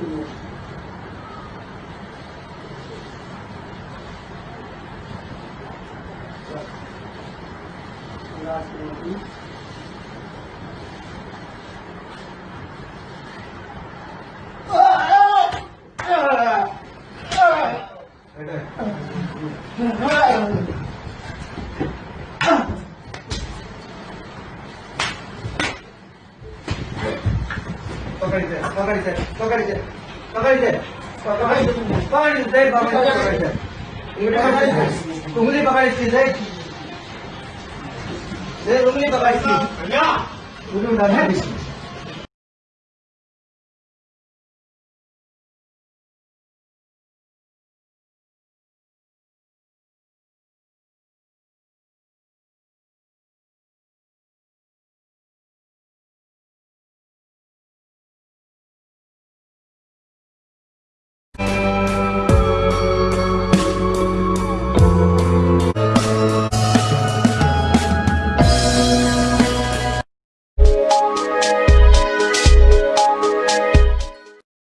对对，对对，对对。उंगली पकड़ी जाए उंगली पकड़ी उंगली उठाना